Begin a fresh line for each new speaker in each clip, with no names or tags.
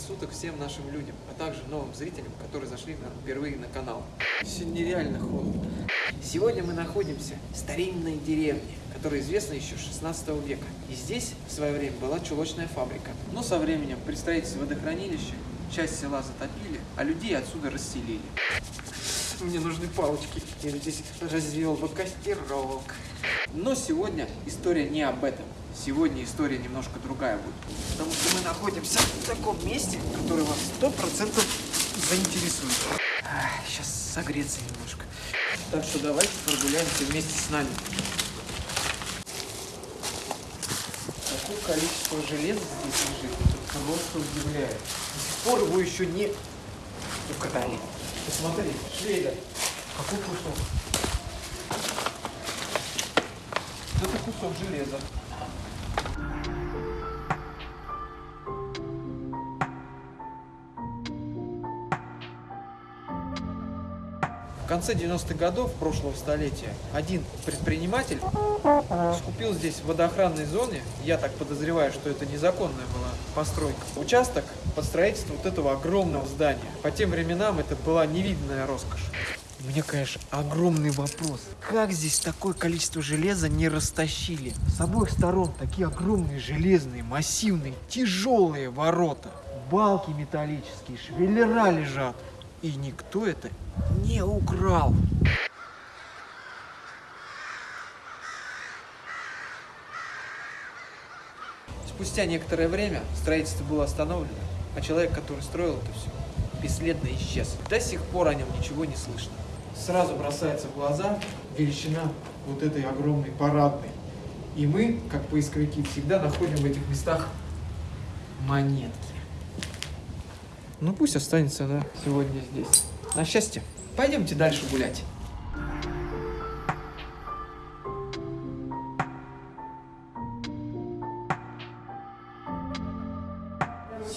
суток всем нашим людям, а также новым зрителям, которые зашли впервые на канал. Сегодня нереально холодно. Сегодня мы находимся в старинной деревне, которая известна еще с 16 века. И здесь в свое время была чулочная фабрика. Но со временем при строительстве водохранилища часть села затопили, а людей отсюда расселили. Мне нужны палочки. Я здесь развел бы костерок. Но сегодня история не об этом. Сегодня история немножко другая будет. Потому что мы находимся в таком месте, которое вас сто процентов заинтересует. Ах, Сейчас согреться немножко. Так что давайте прогуляемся вместе с нами. Какое количество железа здесь лежит, это просто удивляет. До сих пор его еще не укатали. Посмотри, Швейда, какой кусок. Это кусок железа. В конце 90-х годов прошлого столетия один предприниматель скупил здесь в водоохранной зоне, я так подозреваю, что это незаконная была постройка, участок под строительство вот этого огромного здания. По тем временам это была невиданная роскошь. У меня, конечно, огромный вопрос. Как здесь такое количество железа не растащили? С обоих сторон такие огромные железные, массивные, тяжелые ворота. Балки металлические, швеллера лежат. И никто это не украл. Спустя некоторое время строительство было остановлено, а человек, который строил это все, бесследно исчез. До сих пор о нем ничего не слышно. Сразу бросается в глаза величина вот этой огромной парадной. И мы, как поисковики, всегда находим в этих местах монетки. Ну пусть останется она сегодня здесь. На счастье. Пойдемте дальше гулять.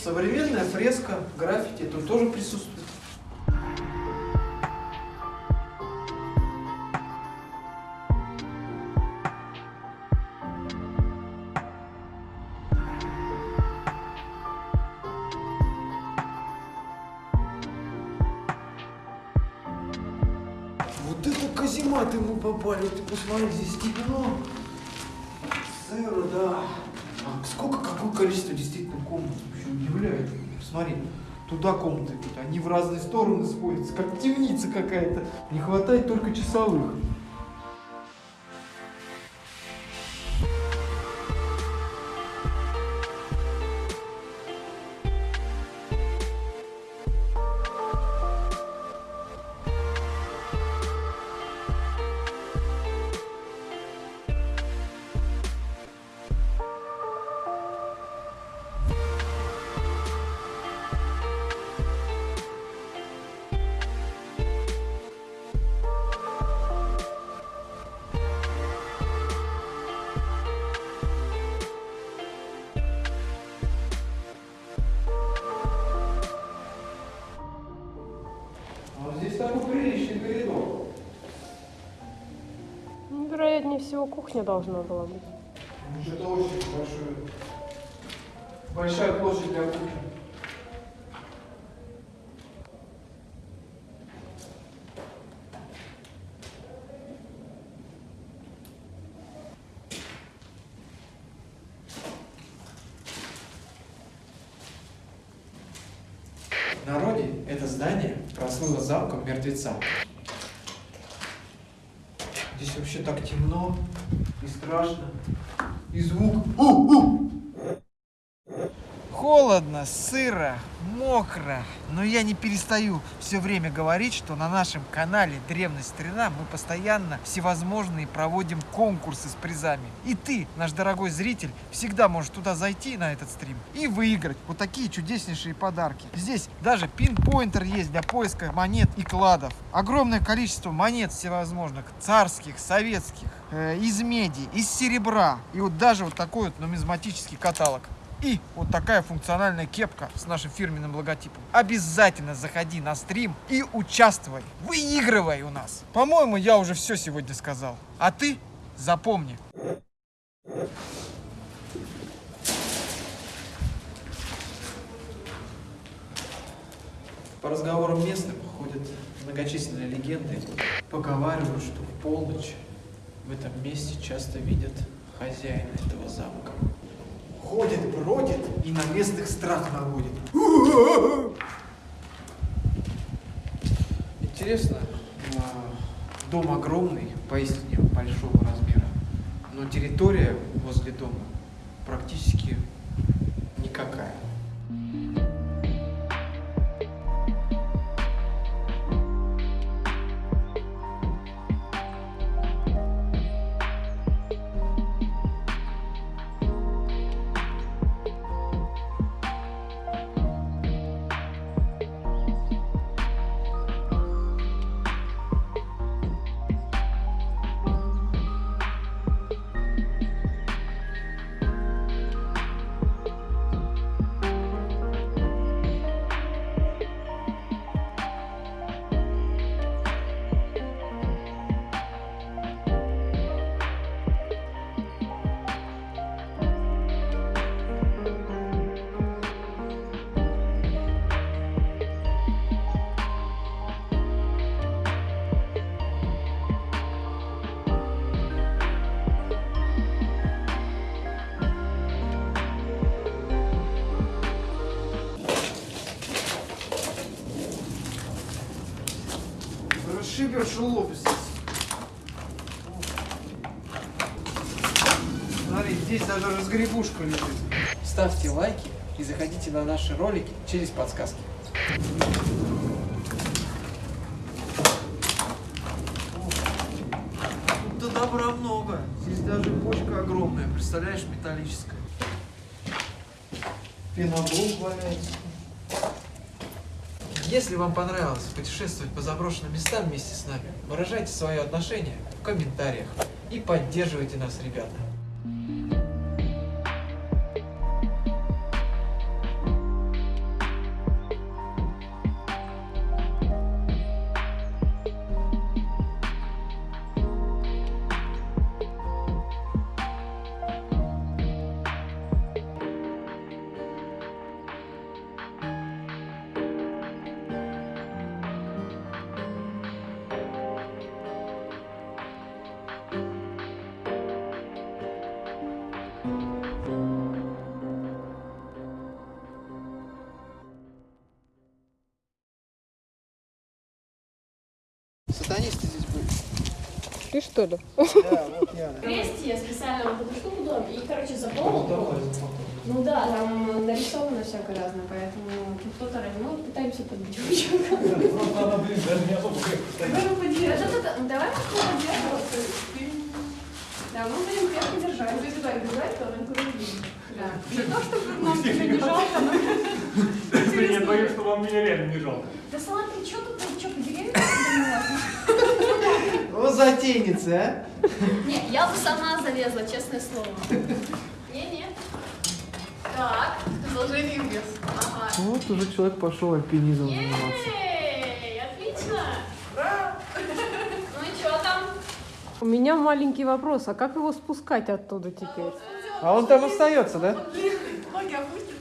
Современная фреска, граффити тут тоже присутствует. Казематы мы попали, ты посмотри, здесь темно. Сыро, да. А сколько, какое количество действительно комнат вообще удивляет. Посмотри, туда комнаты они в разные стороны сходятся, как темница какая-то. Не хватает только часовых.
Вероятнее всего, кухня должна была быть.
Это очень большой, большая площадь для кухни. В народе это здание прослыло замком мертвеца. Здесь вообще так темно и страшно. И звук. У-у! Холодно, сыро, мокро. Но я не перестаю все время говорить, что на нашем канале Древность Старина мы постоянно всевозможные проводим конкурсы с призами. И ты, наш дорогой зритель, всегда можешь туда зайти на этот стрим и выиграть вот такие чудеснейшие подарки. Здесь даже пинпоинтер есть для поиска монет и кладов. Огромное количество монет всевозможных, царских, советских, э, из меди, из серебра. И вот даже вот такой вот нумизматический каталог. И вот такая функциональная кепка с нашим фирменным логотипом. Обязательно заходи на стрим и участвуй. Выигрывай у нас. По-моему, я уже все сегодня сказал. А ты запомни. По разговорам местных ходят многочисленные легенды. Поговаривают, что в полночь в этом месте часто видят хозяина этого замка. Ходит, бродит и на местных страх наводит. Интересно, а, дом огромный, поистине большого размера, но территория возле дома практически Расшибер шелопис. Смотри, здесь даже разгребушка лежит. Ставьте лайки и заходите на наши ролики через подсказки. Тут добра много. Здесь даже бочка огромная, представляешь, металлическая. Пеноблок валяется. Если вам понравилось путешествовать по заброшенным местам вместе с нами, выражайте свое отношение в комментариях и поддерживайте нас, ребята.
Ты что ли?
Да, вот я.
Крести я специально вот эту штуку дом и, короче, заполнил. Ну да, там нарисовано всякое разное, поэтому тут кто-то ну, пытаемся подбить ученика. Ну, поди- а что ты- Давай мы кого держим. Да, мы будем крепко держать. Если так держать, то он не. Да. Не то, чтобы нам тебя не жалко, но...
Я боюсь, что вам меня реально не жалко.
Да смотри, что тут, ты что, по деревьям
Вот затейница, а?
Не, я бы сама залезла, честное слово. Не-не. Так, продолжение вес. Ага.
Вот уже человек пошел альпинизмом заниматься.
Отлично. Ну и что там?
У меня маленький вопрос, а как его спускать оттуда теперь?
А он там остается, да?
Ноги опустит.